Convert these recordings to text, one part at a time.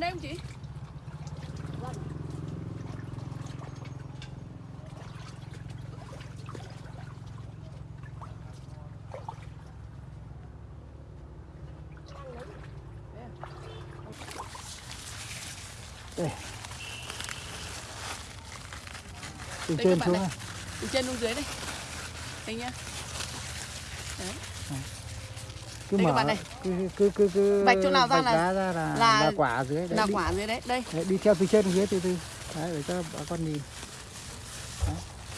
gần đây không chị? đây từ Đây trên xuống này. Từ trên xuống dưới đây. Đây nhá. Đấy. Cứ Đây các mở bạn này. cứ cứ cứ cứ Vạch chỗ nào ra là- ra là, là- là quả dưới đấy Là đi, quả dưới đấy. Đây, đấy, đi theo từ trên xuống dưới từ từ đấy để cho bà con nhìn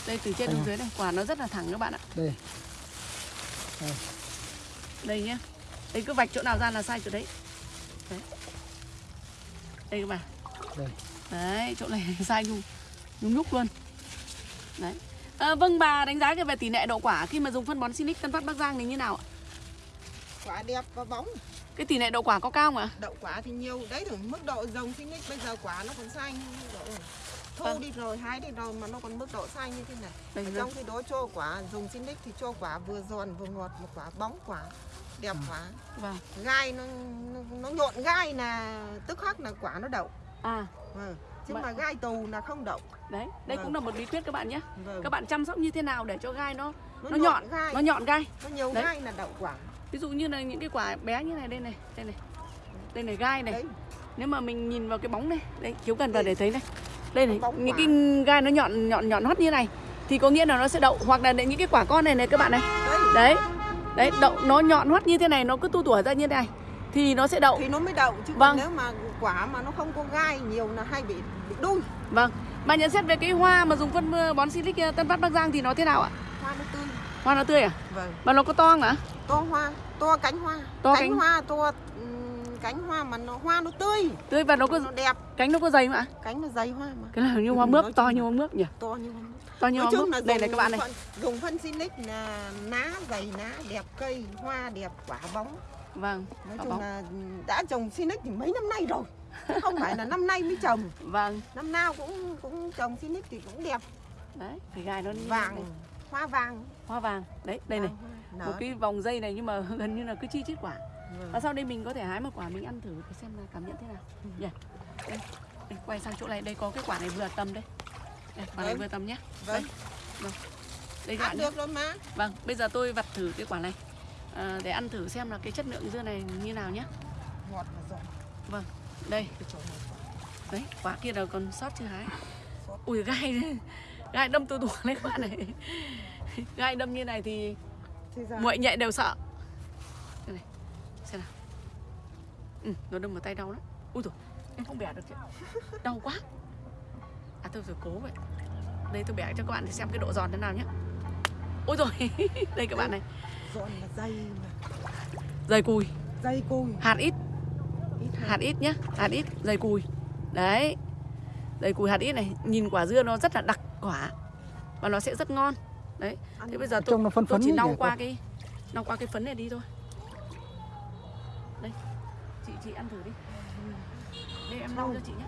đây từ trên Đây xuống này. dưới đây. Quả nó rất là thẳng các bạn ạ. đây Đây nhá. Đây cứ vạch chỗ nào ra là sai chỗ đấy. Đấy. Đây các bạn. đây Đấy, chỗ này sai nhung nhung nhúc luôn. Đấy. À, vâng bà đánh giá về tỷ lệ đậu quả khi mà dùng phân bón Sinic Tân Phát Bắc Giang thì như nào ạ? Quả đẹp và bóng Cái tỷ lệ đậu quả có cao không ạ? đậu quả thì nhiều đấy thì mức độ rồng sinh bây giờ quả nó còn xanh độ Vâng. đi rồi hái đi rồi mà nó còn mức độ xanh như thế này Đây, Ở đây. trong khi đó cho quả dùng sinh thì cho quả vừa giòn vừa ngọt một quả bóng quả đẹp quả Vâng. gai nó, nó nó nhộn gai là tức khắc là quả nó đậu À, vâng. chứ mà gai tù là không đậu đấy, đây Vâng. cũng là một bí quyết các bạn nhé. vâng. Các bạn chăm sóc như thế nào để cho gai nó nó, nó nhọn nhọn, gai nó nhọn gai. nó nhiều Đấy. gai là đậu quả Ví dụ như là những cái quả bé như này đây này, đây này. Đây này gai này. đấy Nếu mà mình nhìn vào cái bóng này, đây chiếu gần vào để thấy này. Đây này, Bóng những quả. cái gai nó nhọn nhọn nhọn hót như này thì có nghĩa là nó sẽ đậu hoặc là những cái quả con này này các bạn này. đấy Đấy. Đậu nó nhọn hoắt như thế này nó cứ tu tủa ra như thế này thì nó sẽ đậu. thì nó mới đậu chứ Vâng. còn nếu mà quả mà nó không có gai nhiều là hay bị bị đuôi Vâng. Bà nhận xét về cái hoa mà dùng phân bón Silic ờ, Tân Phát Bắc Giang thì nó thế nào ạ? hoa nó tươi Hoa nó tươi à? vâng Mà nó có to không ạ? To hoa to cánh hoa To cánh, cánh- hoa to cánh hoa mà nó hoa nó tươi Tươi và nó có nó đẹp cánh nó có dày không ạ? cánh nó dày hoa mà Cái này như hoa Ừ, mướp, nói to như là- hoa mướp nhỉ? to như hoa To như hoa mướp. là Đây này các bạn này. phân, dùng phân Sinic là ná dày ná đẹp cây hoa đẹp quả bóng Vâng. nói quả chung bóng. là đã trồng Sinic thì mấy năm nay rồi không phải là năm nay mới trồng Vâng. năm nào cũng cũng trồng Sinic thì cũng đẹp Đấy, cái gai nó vàng hoa vàng Hoa vàng. Đấy, đây này. Vàng hoa, Một nở. cái vòng dây này nhưng mà gần như là cứ chi chít quả. Vâng. Và sau đây mình có thể hái một quả mình ăn thử để xem là cảm nhận thế nào. Nhỉ? Đây, đây, quay sang chỗ này, đây có cái quả này vừa tầm đây. Đây, quả này Vâng. vừa tầm nhé. vâng Đây các ăn bạn nhé. được rồi mà Vâng, bây giờ tôi vặt thử cái quả này à, để ăn thử xem là cái chất lượng dưa này như nào nhé. ngọt và giòn Vâng, đây, này đấy, quả kia là còn sót chưa hái. Sót. Ui gai, gai đâm tôi tủa các bạn này. Gai đâm như này thì muội nhạy đều sợ. Đây này, xem nào. Ừ, nó đâm vào tay đau lắm. Ui rồi, em không bẻ được chị. Đau quá. À tôi phải cố vậy. Đây tôi bẻ cho các bạn để xem cái độ giòn thế nào nhé. Ôi rồi, đây các bạn này, giòn là dây mà dày cùi, dây cùi hạt ít, ít hạt ít nhá hạt ít dày cùi đấy dày cùi hạt ít này nhìn quả dưa nó rất là đặc quả và nó sẽ rất ngon đấy thế bây giờ tôi, trông nó phân tôi chỉ lau qua cái lau qua cái phấn này đi thôi. Đây chị chị ăn thử đi. Đây em lau cho chị nhé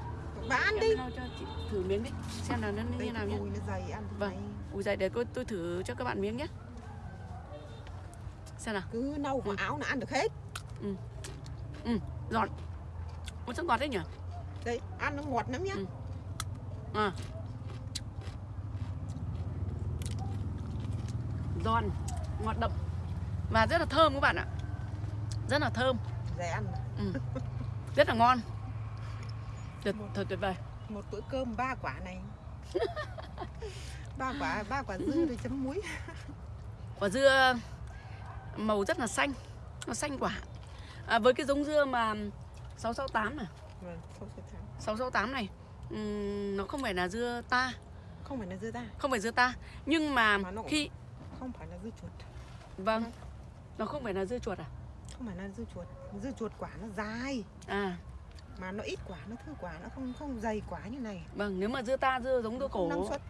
bà ăn em đi. lau cho chị thử miếng đi xem là nó như nào nhé Vâng. ui dày để tôi, tôi thử cho các bạn miếng nhé xem nào. Cứ nâu vào áo là ăn được hết. Giòn. Ôi rất ngọt đấy nhỉ? Đây ăn nó ngọt lắm nhá. Ừ. à. Giòn ngọt đậm. Và rất là thơm các bạn ạ. Rất là thơm. Dễ ăn. Ừ. rất là ngon. Tuyệt thật tuyệt vời. một bữa cơm ba quả này. Ba quả ba quả dưa rồi chấm muối. Quả dưa màu rất là xanh nó xanh quả. À, với cái giống dưa mà 668 này. Vâng không phải thắng 668 này ừm, nó không phải là dưa ta. Không phải là dưa ta. Không phải dưa ta. Nhưng mà Mà nó cũng- khi không phải là dưa chuột. Vâng. Nó không phải là dưa chuột à? Không phải là dưa chuột. Dưa chuột quả nó dài à. Mà nó ít quả nó thưa quả nó không không dày quả như này. Vâng, nếu mà dưa ta dưa giống dưa không năng cổ, suất.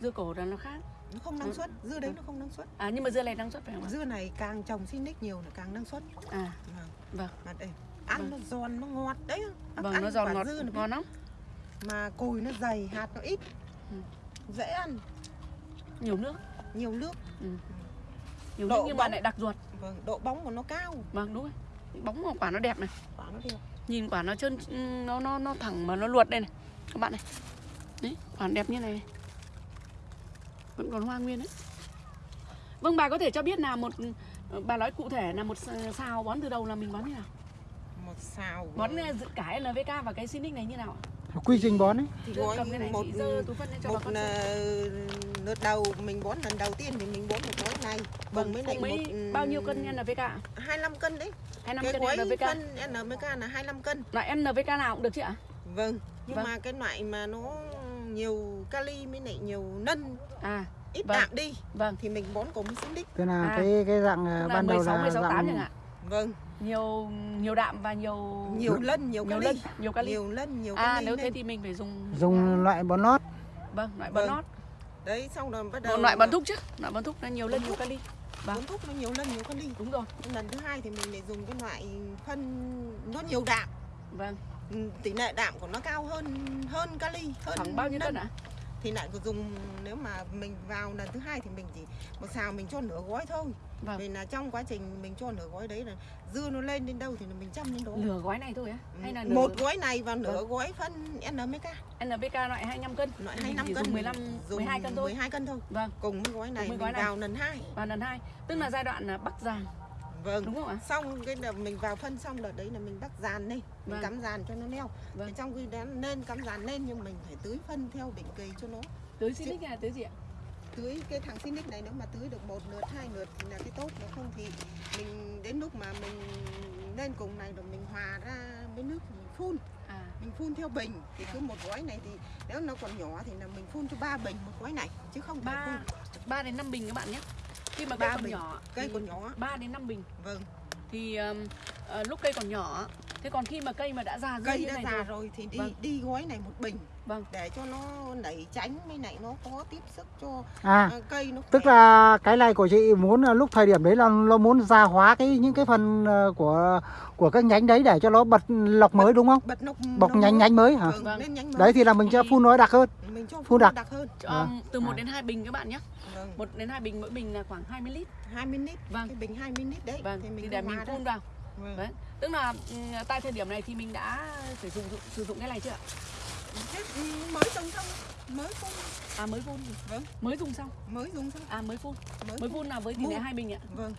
dưa cổ là nó khác. nó không năng suất. Dưa đấy nó không năng suất. À nhưng mà dưa này năng suất phải không dưa này càng trồng sinh nick nhiều là càng năng suất. À, vâng. Vâng. mà đây ăn Vâng. nó giòn nó ngọt đấy. Vâng, ăn nó giòn ngọt, dưa nó ngon lắm. mà cùi nó dày hạt nó ít. Ừ. dễ ăn. Nhiều nước. Nhiều nước. Nhiều Độ nước nhưng mà bóng. lại đặc ruột. vâng độ bóng của nó cao. Vâng, đúng rồi. bóng của quả nó đẹp này. Quả nó đẹp. Nhìn quả nó chân nó nó nó thẳng mà nó luột đây này. Các bạn này. Đấy quả đẹp như này, này vẫn còn hoa nguyên đấy. Vâng bà có thể cho biết là một bà nói cụ thể là một sao bón từ đầu là mình bón như nào? Một xào bón ờ, dự cả NVK và cái Sinic này như nào ạ quy trình bón ấy. Thì Gói này một- một xem. ờ, lượt đầu mình bón lần đầu tiên thì mình bón một gói này. Vâng bằng mấy một ừ, bao nhiêu cân NVK ạ 25 cân đấy. 25 cái cân gói NVK phân NPK là 25 cân. Loại NVK nào cũng được chị ạ? Vâng nhưng Vâng. mà cái loại mà nó nhiều kali với lại nhiều nân à ít Vâng. đạm đi vâng. thì mình bón cùng sinh đích. Thế là À. cái cái dạng à, tức là ban đầu 16, là 16, 8 chẳng dạng hạn. Vâng nhiều nhiều đạm và nhiều nhiều lân nhiều nhiều kali lân nhiều kali nhiều lân nhiều à kali nếu thế thì mình phải dùng dùng loại bón lót vâng loại bón Vâng. nót. Đấy xong rồi bắt đầu còn loại bón thúc chứ loại bón thúc nó nhiều lân nhiều thúc. kali vâng. Bón thuốc nó nhiều lân nhiều kali đúng rồi. Lần thứ hai thì mình lại dùng cái loại phân nó nhiều đạm. Vâng. Ừ, tỷ lệ đạm của nó cao hơn hơn kali hơn khoảng bao nhiêu cân ạ? Thì lại có dùng nếu mà mình vào lần thứ hai thì mình chỉ một xào mình cho nửa gói thôi vâng. Vì là trong quá trình mình cho nửa gói đấy là dưa nó lên đến đâu thì là mình chăm đến đó. Nửa gói này thôi á? Hay là nửa một gói này và nửa Vâng. gói phân NPK NPK loại 25 cân. Loại Thì mình 25 chỉ cân. dùng 15 dùng 12 cân thôi. 12 cân thôi. Vâng. Cùng với gói này với mình gói này. vào lần hai. Và lần hai. Tức là giai đoạn là bắc giàn. Vâng. Đúng không ạ? Xong cái đợt mình vào phân xong đợt đấy là mình bắt dàn lên mình Vâng. cắm dàn cho nó neo. Vâng. Thì trong khi đó nên cắm dàn lên nhưng mình phải tưới phân theo định kỳ cho nó. Tưới Sinic hay là tưới gì ạ tưới cái thằng Sinic này nếu mà tưới được một lượt hai lượt là cái tốt nếu không thì mình đến lúc mà mình lên cùng này rồi mình hòa ra với nước mình phun. À. Mình phun theo bình thì cứ một gói này thì nếu nó còn nhỏ thì là mình phun cho ba bình một gói này chứ không ba ba đến 5 bình các bạn nhé. Khi mà Ba cây còn bình. nhỏ cây còn nhỏ. 3 đến 5 bình. Vâng. Thì um, ờ, lúc cây còn nhỏ thế còn khi mà cây mà đã già cây đã này già rồi. rồi thì đi Vâng. đi gói này một bình Vâng. để cho nó nảy tránh với lại nó có tiếp sức cho à à, cây nó tức khỏe. là cái này của chị muốn lúc thời điểm đấy là nó muốn gia hóa cái những cái phần ờ, của của các nhánh đấy để cho nó bật lọc mới đúng không bật nọc bọc nhánh nhánh mới hả vâng, Vâng. nhánh mới đấy thì là mình cho Thì- phun nó đặc hơn mình cho phun phun đặc. đặc hơn Cho, Vâng. từ 1 À. đến 2 bình các bạn nhé vâng 1 đến 2 bình mỗi bình là khoảng 20 lít 20 lít Vâng. cái bình 20 lít đấy vâng thì thì, mình để cứ mình phun vào Vâng. Đấy. tức là ừm, tại thời điểm này thì mình đã sử dụng sử dụng cái này chưa ạ Thế, mới dùng xong. Mới phun. À mới phun? Vâng. mới dùng xong? Mới dùng xong. À mới phun. Mới, mới phun là với tỷ lệ hai bình ạ. Vâng.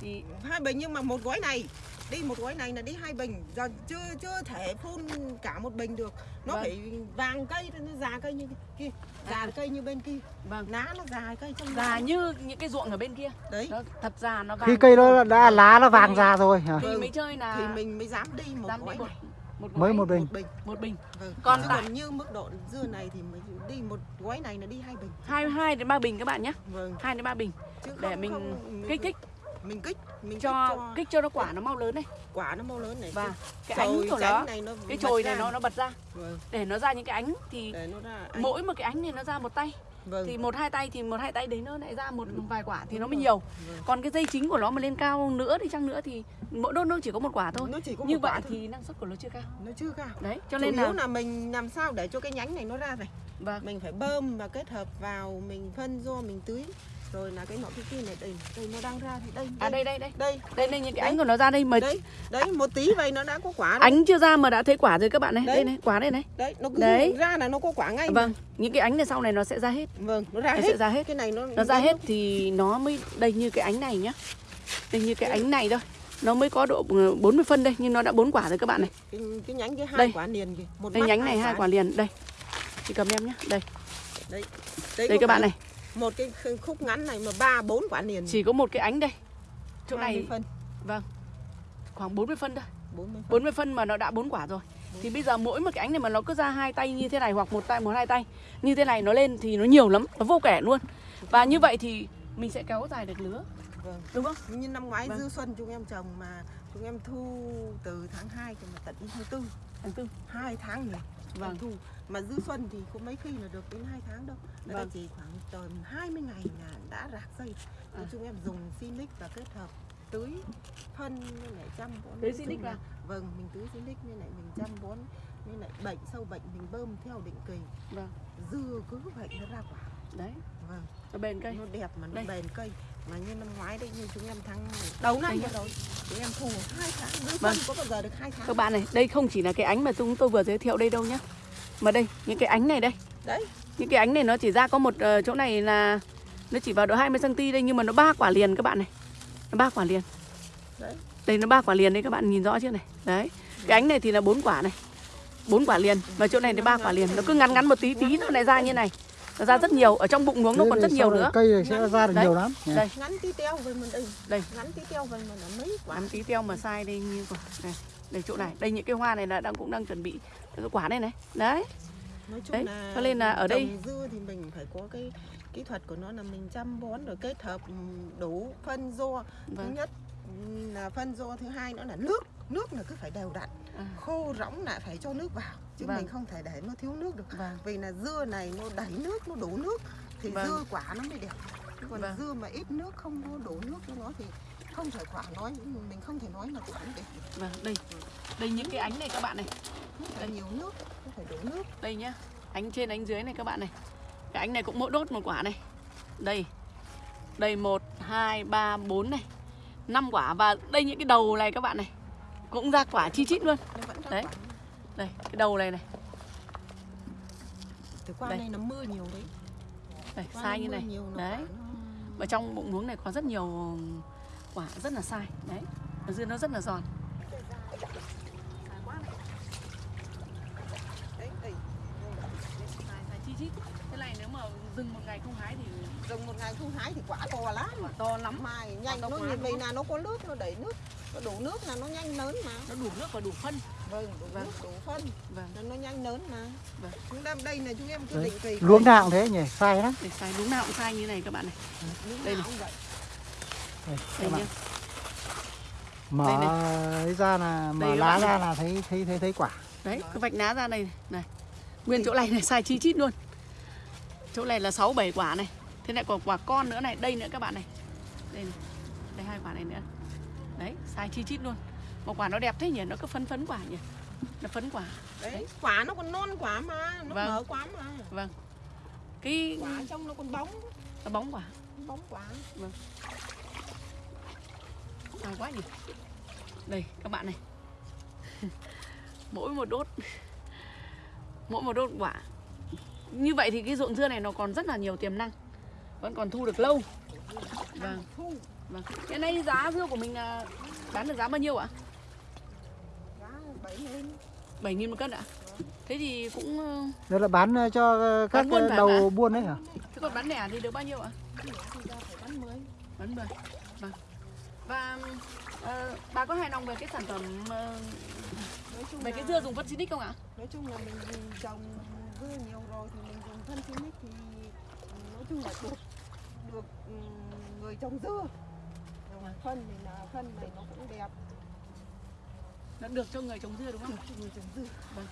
Thì hai bình nhưng mà một gói này. Đi một gói này là đi hai bình. Giờ chưa chưa thể phun cả một bình được. Nó Vâng. phải vàng cây nó già cây như kia. Già À. cây như bên kia. Vâng. Lá nó già cây trong già như những cái ruộng ở bên kia. Đấy. Nó thật già nó vàng. khi cây nó đã lá nó vàng già rồi thì Vâng. mới chơi là thì mình mới dám đi một dám đi gói một này một mới một bình. một bình một bình. Vâng. Còn tại- còn như mức độ dưa này thì mình đi một gói này là đi hai bình. Hai hai đến ba bình các bạn nhé. Vâng. Hai đến ba bình. Chứ để không- mình không- kích thích mình kích mình cho kích cho kích cho nó quả nó mau lớn này. Quả nó mau lớn này và cái Chồi ánh của nó này nó cái chồi này ra. nó nó bật ra. Vâng. để nó ra những cái ánh thì để nó ra ánh. mỗi một cái ánh này nó ra một tay vâng. thì một hai tay thì một hai tay đấy nó lại ra một vài quả thì Đúng nó mới rồi. nhiều Vâng. còn cái dây chính của nó mà lên cao nữa thì chăng nữa thì mỗi đốt nó chỉ có một quả thôi nó chỉ có như vậy thôi. thì năng suất của nó chưa cao nó chưa cao đấy cho chủ nên là là mình làm sao để cho cái nhánh này nó ra này vâng mình phải bơm và kết hợp vào mình phân do mình tưới rồi là cái nọ cái kia này đây đây nó đang ra thì đây à đây đây đây đây. đây đây những cái Đấy. ánh của nó ra đây mà đấy đấy một tí vậy nó đã có quả rồi. ánh chưa ra mà đã thấy quả rồi các bạn này. Đấy. đây này quả đây này. Đấy nó cứ Đấy. ra là nó có quả ngay vâng những cái ánh này sau này nó sẽ ra hết. Vâng nó ra nó hết. sẽ ra hết. Cái này nó nó ra hết thì nó mới đây như cái ánh này nhá. Đây như cái ánh này thôi. Nó mới có độ ừ, 40 phân đây nhưng nó đã bốn quả rồi các bạn này. Cái, cái nhánh cái hai Đây. quả liền kìa. Một đây nhánh này hai quả liền. Đây. Chị cầm em nhá. Đây. Đấy đây có các bạn này một cái khúc ngắn này mà ba bốn quả liền. Chỉ có một cái ánh đây. Chỗ 20 này phân. Khoảng 40 phân thôi. 40 phân. 40 phân mà nó đã bốn quả rồi. Thì bây giờ mỗi một cái ánh này mà nó cứ ra hai tay như thế này hoặc một tay một hai tay như thế này nó lên thì nó nhiều lắm nó vô kể luôn. Và như vậy thì mình sẽ kéo dài được lứa vâng. Đúng không? Như năm ngoái Vâng. dư xuân chúng em trồng mà chúng em thu từ tháng 2 cho mà tận tháng 4 tháng tư. Hai tháng nhỉ Vâng. thu mà dư xuân thì không mấy khi là được đến hai tháng đâu Vâng. chỉ khoảng tầm 20 ngày là đã rạc dây À. chúng em dùng Sinic và kết hợp tưới phân với lại chăm bón Tưới Sinic là- vào. vâng mình tưới Sinic như lại mình chăm bón như lại bệnh sâu bệnh mình bơm theo định kỳ Vâng. dưa cứ vậy nó ra quả đấy vâng nó bền cây nó đẹp mà nó Đây. bền cây mà như năm ngoái đấy như chúng em tháng đầu năm Đấy. rồi chúng em thu hai tháng đưa Vâng. có bao giờ được hai tháng Các bạn này, đây không chỉ là cái ánh mà chúng tôi vừa giới thiệu đây đâu nhá. Mà đây, những cái ánh này đây. đấy Những cái ánh này nó chỉ ra có một ờ, chỗ này là nó chỉ vào độ 20 cm đây nhưng mà nó ba quả liền các bạn này. Nó ba quả liền. đấy Đây nó ba quả liền đấy các bạn nhìn rõ chưa này. Đấy. Cái ánh này thì là bốn quả này. bốn quả liền và chỗ này thì ba quả liền. Nó cứ ngắn ngắn một tí tí nó lại ra như này. Nó ra rất nhiều, ở trong bụng nuống nó còn rất nhiều này nữa. cây này sẽ ra được Đấy. nhiều lắm? Đây, ngắn tí teo về mình đây đây. ngắn tí teo về mình là mấy quả Nắm tí teo mà sai đây như quả. Đây, đây chỗ này. Đây những cái hoa này là đang cũng đang chuẩn bị cái quả này này. Đấy. nói chung Đấy, là cho nên là ở đây- dưa thì mình phải có cái kỹ thuật của nó là mình chăm bón rồi kết hợp ừ, đủ phân do thứ Vâng. nhất ừ, là phân do thứ hai nữa là nước nước là cứ phải đều đặn À, khô rỗng lại phải cho nước vào chứ Vâng. mình không thể để nó thiếu nước được vâng. vì là dưa này nó đẩy nước nó đủ nước thì Vâng. dưa quả nó mới đẹp còn Vâng. dưa mà ít nước không có đủ nước cho nó thì không thể quả nói mình không thể nói là quả nó đẹp Vâng, đây. Đây những cái ánh này các bạn này. phải nhiều nước nó phải đủ nước Đây nhá. Ánh trên ánh dưới này các bạn này. Cái ánh này cũng mỗi đốt một quả này. Đây. Đây 1 2 3 4 này. 5 quả và đây những cái đầu này các bạn này. Cũng ra quả chi chít luôn. Đấy. quả Đây, cái đầu này này. từ qua Đây. đây nó mưa nhiều đấy Đây, Qua sai như này. Đấy. Và trong bụng muống này có rất nhiều quả rất là sai. Đấy. Dưới nó rất là giòn. đấy đây Sai, sai chi chít. Thế này dừng một ngày không hái thì dùng một ngày không hái thì quả to lắm quả to lắm. mai nhanh nó nhìn đúng vì là nó có nước nó đẩy nước nó đủ nước là nó nhanh lớn mà Nó đủ nước và đủ phân. vâng đủ Vâng. nước đủ phân Vâng. nó nhanh lớn mà Vâng. chúng ta đây là chúng em cứ Đấy. định kỳ luống nào thế nhỉ sai lắm Để sai đúng nào cũng sai như này các bạn này. Lúc đây này. Đây, Đây nhá. mở Đây ấy ra là mở Đây lá bạn ra là thấy thấy thấy thấy quả Đấy, cứ vạch ná ra này này. Nguyên chỗ này này sai chi chít luôn. Chỗ này là 6 7 quả này. Thế lại còn quả con nữa này, đây nữa các bạn này. Đây này. Đây hai quả này nữa. Đấy, sai chi chít luôn. Một quả nó đẹp thế nhỉ, nó cứ phấn phấn quả nhỉ. Nó phấn quả. đấy quả nó còn non quả mà nó Vâng. mở quả mà Vâng. Cái quả trong nó còn bóng nó bóng quả. bóng quả Sai quá nhỉ. Đây các bạn này. Mỗi một đốt mỗi một đốt quả. Như vậy thì cái ruộng dưa này nó còn rất là nhiều tiềm năng. Vẫn còn thu được lâu. Vâng. thu Vâng. Hiện nay giá dưa của mình là bán được giá bao nhiêu ạ? giá bảy lên 7 000 một cân ạ? Thế thì cũng ờ, đây là bán ờ, cho ờ, các Bán buôn ờ, đầu hả? buôn đấy hả thế còn bán lẻ thì được bao nhiêu ạ? thì ra phải bán mười Bán 10. Vâng. Và ờ, bà có hài lòng về cái sản phẩm ờ, chung về cái dưa dùng phân xinic không ạ? nói chung là mình trồng dưa nhiều rồi thì mình dùng phân xinic thì nói chung là được được ừ, người trồng dưa phân thì là phân này nó cũng đẹp Nó được cho người trồng dưa đúng không? người trồng dưa Vâng.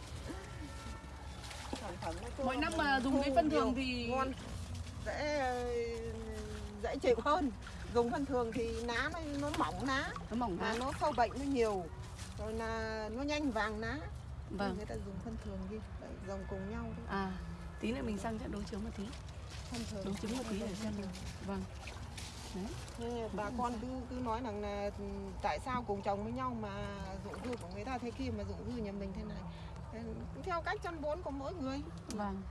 sản phẩm nó Mỗi năm mà dùng cái phân thường thì ngon dễ dễ chịu hơn dùng phân thường thì lá nó, nó mỏng lá nó mỏng ra. nó sâu bệnh nó nhiều rồi là nó nhanh vàng lá Vâng. người ta dùng phân thường đi dòng cùng nhau đấy. À, tí nữa mình sang trận đối chiếu một tí. phân thường Đối chứng một tí để xem được. Vâng. Bà con cứ cứ nói rằng là tại sao cùng chồng với nhau mà ruộng dưa của người ta thế kia mà ruộng dưa nhà mình thế này theo cách chăm bón của mỗi người Vâng.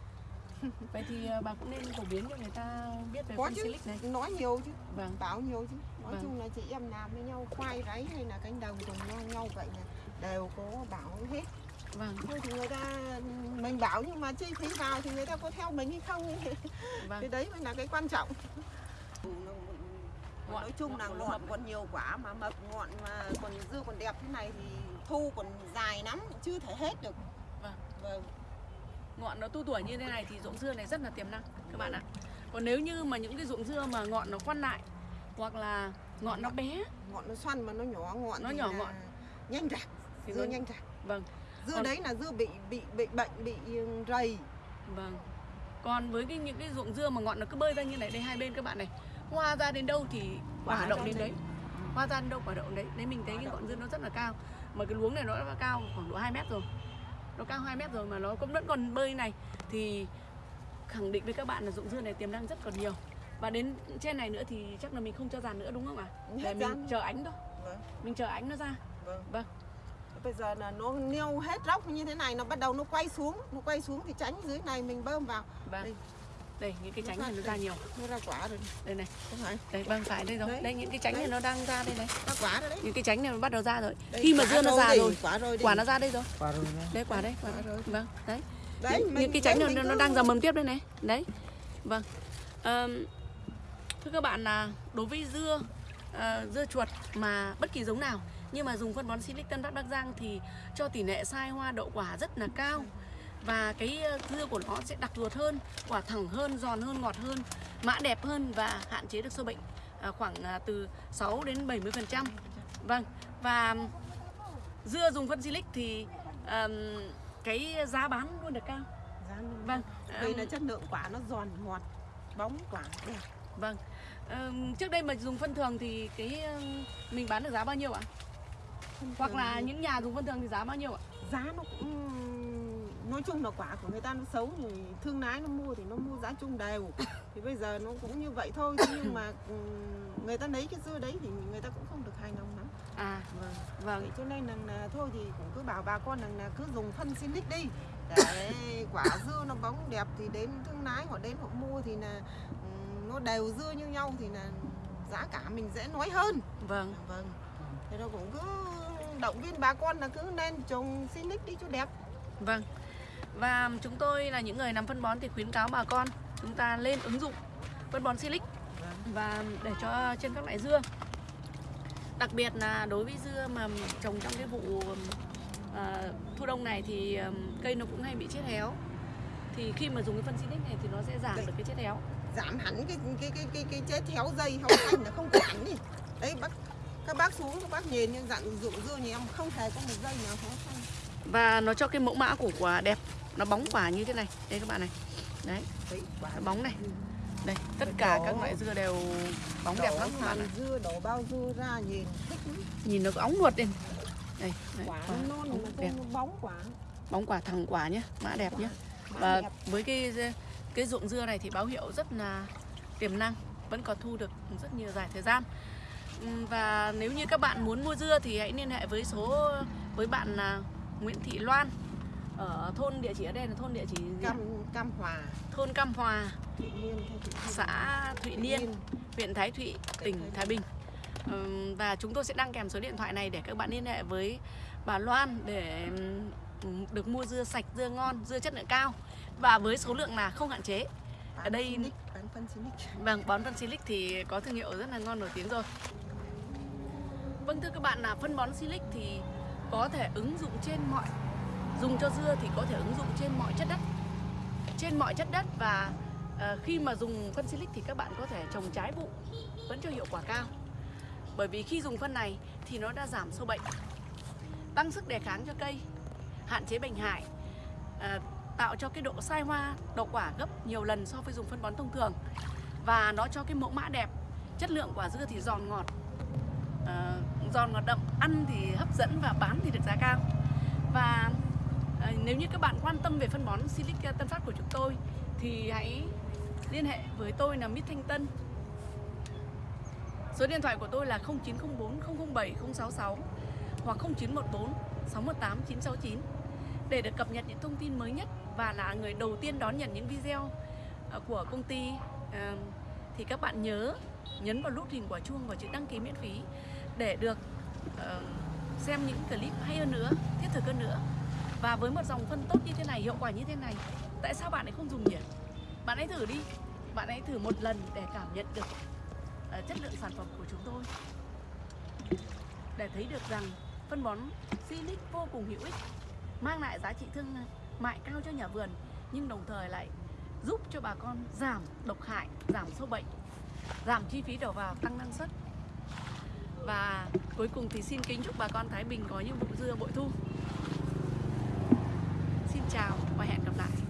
Vậy thì ờ, bà cũng nên phổ biến cho người ta biết về có phân silic này. nói nhiều chứ Vâng. bảo nhiều chứ nói Vâng. chung là chị em làm với nhau khoai ráy hay là cánh đồng cùng nhau nhau vậy là đều có bảo hết Vâng. thôi thì người ta mình bảo nhưng mà chi phí vào thì người ta có theo mình hay không cái Vâng. đấy mới là cái quan trọng Ngọn- nói chung là ngọn ngọn mập. còn nhiều quả mà mập ngọn mà còn dưa còn đẹp thế này thì thu còn dài lắm chưa thể hết được Vâng. vâng ngọn nó tu tuổi như thế này thì ruộng dưa này rất là tiềm năng các bạn ạ còn nếu như mà những cái ruộng dưa mà ngọn nó khoăn lại hoặc là ngọn nó bé ngọn nó xoăn mà nó nhỏ ngọn Nó thì nhỏ là ngọn. nhanh rạc thì dưa vâng, nhanh rạc vâng dưa Còn- đấy là dưa bị bị bị bệnh bị rầy. Vâng. Còn với cái những cái ruộng dưa mà ngọn nó cứ bơi ra như này đây hai bên các bạn này hoa ra đến đâu thì quả Quả đậu ra đến đấy. hoa ra đến đâu quả đậu đến đấy. Đấy mình thấy cái ngọn dưa nó rất là cao. Mà cái luống này nó đã cao khoảng độ 2 mét rồi. Nó cao 2 mét rồi mà nó cũng vẫn còn bơi này. Thì khẳng định với các bạn là ruộng dưa này tiềm năng rất còn nhiều. Và đến trên này nữa thì chắc là mình không cho dàn nữa đúng không ạ? Hết để mình dàn. chờ ánh thôi Vâng. mình chờ ánh nó ra. Vâng. Vâng. Bây giờ là nó nêu hết róc như thế này nó bắt đầu nó quay xuống, nó quay xuống thì tránh dưới này mình bơm vào. vâng. Đây. đây những cái Nó tránh này nó ra nhiều. Nó ra quả rồi. đây này. Không phải. đây vâng phải đây rồi. Đấy. đây những cái tránh này nó đang ra đây này. Ra quả rồi đấy. những cái tránh này nó bắt đầu ra rồi. Đây, khi mà dưa nó già rồi. Quả rồi quả nó ra đây rồi. Quả rồi đây. Quả đây quả Quả rồi. vâng đấy. Đấy, những, mình- những cái tránh đấy, nó, nó đang ra mầm tiếp đây này. Đấy. Vâng. Ờm, thưa các bạn là đối với dưa ờ, dưa chuột mà bất kỳ giống nào nhưng mà dùng phân bón Silic Tân Phát Bắc Giang thì cho tỷ lệ sai hoa đậu quả rất là cao và cái ờ, dưa của nó sẽ đặc ruột hơn quả thẳng hơn giòn hơn ngọt hơn mã đẹp hơn và hạn chế được sâu bệnh à, khoảng à, từ 6 đến 70 phần trăm vâng và dưa dùng phân Silic thì ờm, cái giá bán luôn được cao Giá vâng Vì là chất lượng quả nó giòn ngọt, bóng quả đẹp. Vâng. Ờm, trước đây mà dùng phân thường thì cái mình bán được giá bao nhiêu ạ? Hoặc là những nhà dùng phân thường thì giá bao nhiêu ạ? giá nó cũng nói chung là quả của người ta nó xấu thì thương lái nó mua thì nó mua giá chung đều thì bây giờ nó cũng như vậy thôi Thế nhưng mà ừm, người ta lấy cái dưa đấy thì người ta cũng không được hài lòng lắm À, vâng vâng. Vậy cho nên là, thôi thì cũng cứ bảo bà con rằng là cứ dùng phân Silic đi để quả dưa nó bóng đẹp thì đến thương lái họ đến họ mua thì là ừm, nó đều dưa như nhau thì là giá cả mình dễ nói hơn Vâng. vâng thế nó cũng cứ động viên bà con là cứ nên trồng Silic đi cho đẹp Vâng. Và chúng tôi là những người làm phân bón thì khuyến cáo bà con chúng ta lên ứng dụng phân bón Silic và để cho trên các loại dưa. Đặc biệt là đối với dưa mà trồng trong cái vụ ờ, thu đông này thì ờm, cây nó cũng hay bị chết héo. Thì khi mà dùng cái phân Silic này thì nó sẽ giảm được cái chết héo. giảm hẳn cái cái cái cái cái chết héo dây héo xanh là không có hẳn đi đấy bác các bác xuống các bác nhìn nhưng dạng dụng dưa nhà em không hề có một dây nào héo xanh và nó cho cái mẫu mã của quả đẹp. Nó bóng quả như thế này. Đây các bạn này. Đấy. Nó bóng này. Đây tất cả đỏ. các loại dưa đều bóng đẹp lắm các bạn ạ. dưa đổ bao dưa ra nhìn thích lắm. Nhìn nó có óng nuột lên. Đây đấy, quả quả non bóng mà đẹp. bóng quả. Bóng quả thẳng quả nhé mã đẹp nhé và đẹp. với cái cái ruộng dưa này thì báo hiệu rất là tiềm năng vẫn còn thu được rất nhiều dài thời gian và nếu như các bạn muốn mua dưa thì hãy liên hệ với số với bạn là Nguyễn Thị Loan ở thôn địa chỉ ở đây là thôn địa chỉ cam cam hòa thôn Cam Hòa Thụy Niên hay Thụy Niên? xã Thụy Niên huyện Thái Thụy, tỉnh Thái Bình. Ừm, Và chúng tôi sẽ đăng kèm số điện thoại này để các bạn liên hệ với bà Loan để ừm, được mua dưa sạch, dưa ngon, dưa chất lượng cao và với số lượng là không hạn chế. Bán Ở đây Silic, bán phân Silic. Vâng, bón phân Silic thì có thương hiệu rất là ngon nổi tiếng rồi. Vâng thưa các bạn là phân bón Silic thì có thể ứng dụng trên mọi dùng cho dưa thì có thể ứng dụng trên mọi chất đất. Trên mọi chất đất và uh, khi mà dùng phân Silic thì các bạn có thể trồng trái vụ vẫn cho hiệu quả cao. Bởi vì khi dùng phân này thì nó đã giảm sâu bệnh, tăng sức đề kháng cho cây, hạn chế bệnh hại, uh, tạo cho cái độ sai hoa, đậu quả gấp nhiều lần so với dùng phân bón thông thường và nó cho cái mẫu mã đẹp chất lượng quả dưa thì giòn ngọt ờ, giòn ngọt đậm ăn thì hấp dẫn và bán thì được giá cao. Và ờ, nếu như các bạn quan tâm về phân bón Silic ờ, Tân Phát của chúng tôi thì hãy liên hệ với tôi là Mít Thanh Tân. Số điện thoại của tôi là 0904 007 066 hoặc 0914 618 969 để được cập nhật những thông tin mới nhất và là người đầu tiên đón nhận những video ờ, của công ty. Ờ, thì các bạn nhớ nhấn vào nút hình quả chuông và chữ đăng ký miễn phí để được uh, xem những clip hay hơn nữa, thiết thực hơn nữa. Và với một dòng phân tốt như thế này, hiệu quả như thế này, tại sao bạn ấy không dùng nhỉ? Bạn hãy thử đi, bạn hãy thử một lần để cảm nhận được uh, chất lượng sản phẩm của chúng tôi. Để thấy được rằng phân bón Silic vô cùng hữu ích, mang lại giá trị thương mại cao cho nhà vườn nhưng đồng thời lại giúp cho bà con giảm độc hại, giảm sâu bệnh, giảm chi phí đầu vào, tăng năng suất. Và cuối cùng thì xin kính chúc bà con Thái Bình có những vụ dưa bội thu. Xin chào và hẹn gặp lại.